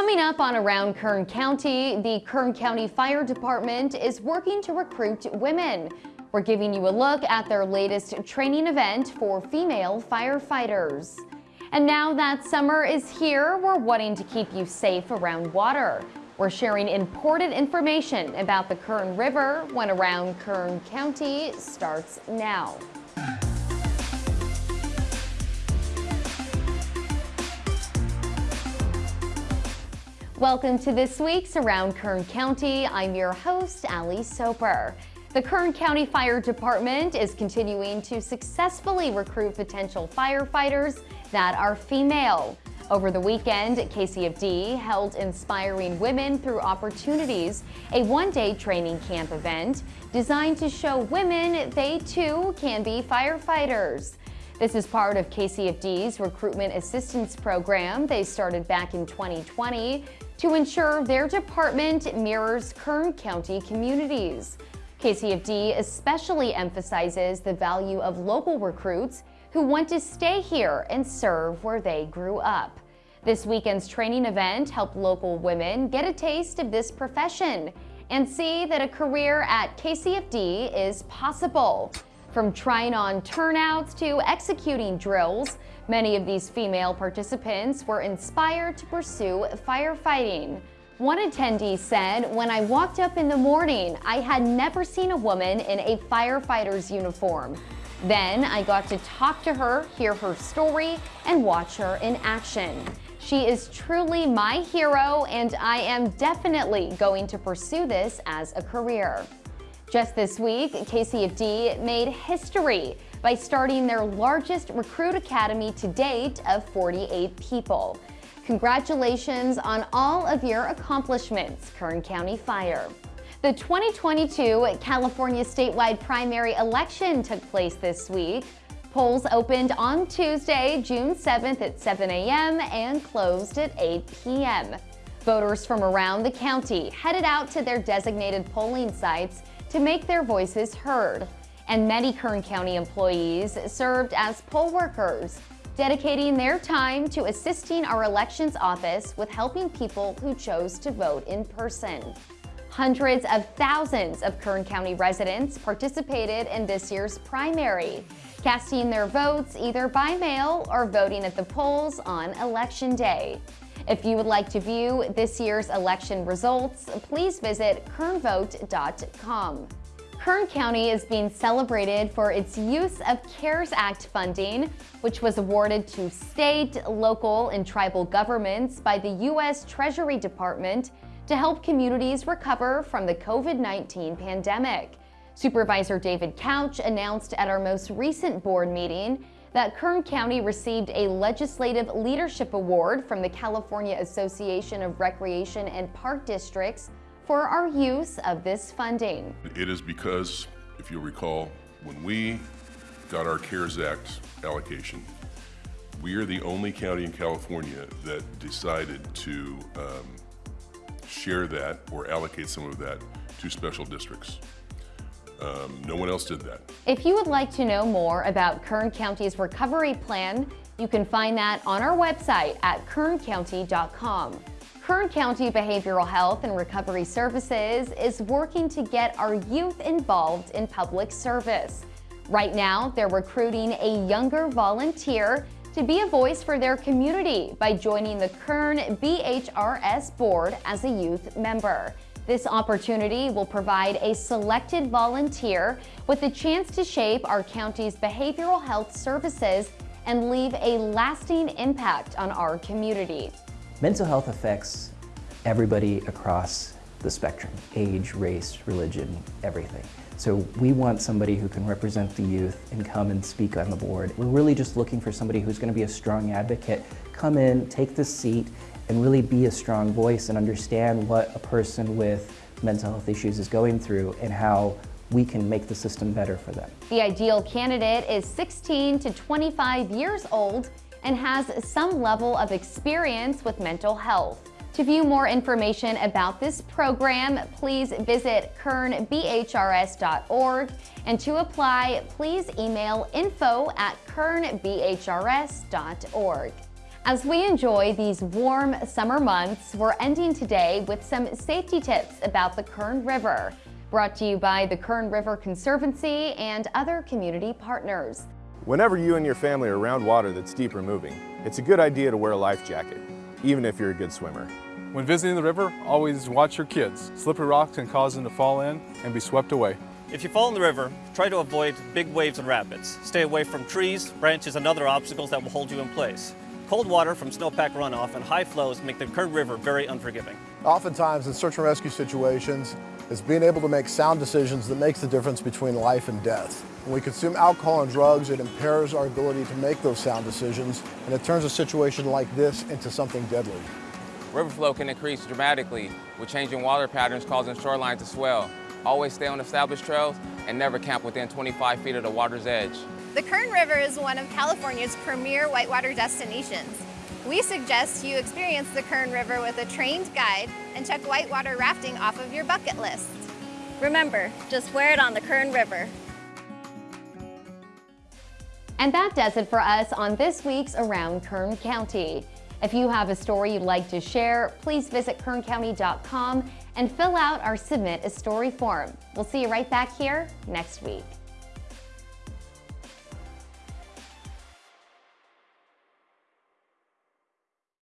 Coming up on Around Kern County, the Kern County Fire Department is working to recruit women. We're giving you a look at their latest training event for female firefighters. And now that summer is here, we're wanting to keep you safe around water. We're sharing important information about the Kern River when Around Kern County starts now. Welcome to this week's Around Kern County. I'm your host, Ali Soper. The Kern County Fire Department is continuing to successfully recruit potential firefighters that are female. Over the weekend, KCFD held Inspiring Women Through Opportunities, a one-day training camp event designed to show women they too can be firefighters. This is part of KCFD's Recruitment Assistance Program they started back in 2020 to ensure their department mirrors Kern County communities. KCFD especially emphasizes the value of local recruits who want to stay here and serve where they grew up. This weekend's training event helped local women get a taste of this profession and see that a career at KCFD is possible. From trying on turnouts to executing drills, many of these female participants were inspired to pursue firefighting. One attendee said, when I walked up in the morning, I had never seen a woman in a firefighter's uniform. Then I got to talk to her, hear her story, and watch her in action. She is truly my hero, and I am definitely going to pursue this as a career. Just this week, KCFD made history by starting their largest recruit academy to date of 48 people. Congratulations on all of your accomplishments, Kern County Fire. The 2022 California statewide primary election took place this week. Polls opened on Tuesday, June 7th at 7 a.m. and closed at 8 p.m. Voters from around the county headed out to their designated polling sites to make their voices heard. And many Kern County employees served as poll workers, dedicating their time to assisting our elections office with helping people who chose to vote in person. Hundreds of thousands of Kern County residents participated in this year's primary, casting their votes either by mail or voting at the polls on Election Day. If you would like to view this year's election results, please visit kernvote.com. Kern County is being celebrated for its use of CARES Act funding, which was awarded to state, local, and tribal governments by the U.S. Treasury Department to help communities recover from the COVID-19 pandemic. Supervisor David Couch announced at our most recent board meeting that Kern County received a Legislative Leadership Award from the California Association of Recreation and Park Districts for our use of this funding. It is because, if you'll recall, when we got our CARES Act allocation, we are the only county in California that decided to um, share that or allocate some of that to special districts. Um, no one else did that. If you would like to know more about Kern County's recovery plan, you can find that on our website at kerncounty.com. Kern County Behavioral Health and Recovery Services is working to get our youth involved in public service. Right now, they're recruiting a younger volunteer to be a voice for their community by joining the Kern BHRS board as a youth member. This opportunity will provide a selected volunteer with a chance to shape our county's behavioral health services and leave a lasting impact on our community. Mental health affects everybody across the spectrum, age, race, religion, everything. So we want somebody who can represent the youth and come and speak on the board. We're really just looking for somebody who's going to be a strong advocate, come in, take the seat, and really be a strong voice and understand what a person with mental health issues is going through and how we can make the system better for them. The ideal candidate is 16 to 25 years old and has some level of experience with mental health. To view more information about this program, please visit kernbhrs.org and to apply, please email info at kernbhrs.org. As we enjoy these warm summer months, we're ending today with some safety tips about the Kern River. Brought to you by the Kern River Conservancy and other community partners. Whenever you and your family are around water that's deep or moving, it's a good idea to wear a life jacket, even if you're a good swimmer. When visiting the river, always watch your kids. Slippery rocks can cause them to fall in and be swept away. If you fall in the river, try to avoid big waves and rapids. Stay away from trees, branches, and other obstacles that will hold you in place. Cold water from snowpack runoff and high flows make the Kern River very unforgiving. Oftentimes in search and rescue situations, it's being able to make sound decisions that makes the difference between life and death. When we consume alcohol and drugs, it impairs our ability to make those sound decisions, and it turns a situation like this into something deadly. River flow can increase dramatically with changing water patterns causing shorelines to swell. Always stay on established trails and never camp within 25 feet of the water's edge. The Kern River is one of California's premier whitewater destinations. We suggest you experience the Kern River with a trained guide and check whitewater rafting off of your bucket list. Remember, just wear it on the Kern River. And that does it for us on this week's Around Kern County. If you have a story you'd like to share, please visit kerncounty.com and fill out our Submit a Story form. We'll see you right back here next week.